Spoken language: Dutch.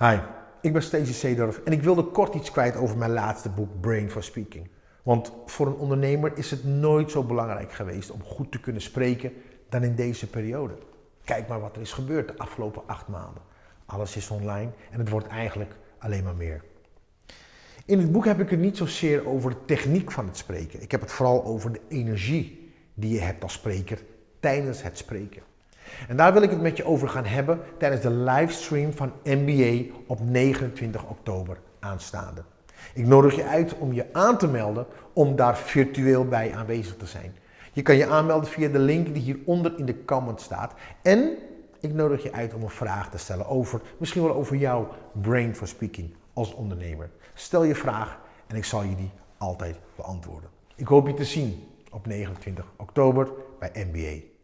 Hi, ik ben Stacey Seedorf en ik wilde kort iets kwijt over mijn laatste boek Brain for Speaking. Want voor een ondernemer is het nooit zo belangrijk geweest om goed te kunnen spreken dan in deze periode. Kijk maar wat er is gebeurd de afgelopen acht maanden. Alles is online en het wordt eigenlijk alleen maar meer. In het boek heb ik het niet zozeer over de techniek van het spreken. Ik heb het vooral over de energie die je hebt als spreker tijdens het spreken. En daar wil ik het met je over gaan hebben tijdens de livestream van MBA op 29 oktober aanstaande. Ik nodig je uit om je aan te melden om daar virtueel bij aanwezig te zijn. Je kan je aanmelden via de link die hieronder in de comment staat. En ik nodig je uit om een vraag te stellen over, misschien wel over jouw brain for speaking als ondernemer. Stel je vraag en ik zal je die altijd beantwoorden. Ik hoop je te zien op 29 oktober bij MBA.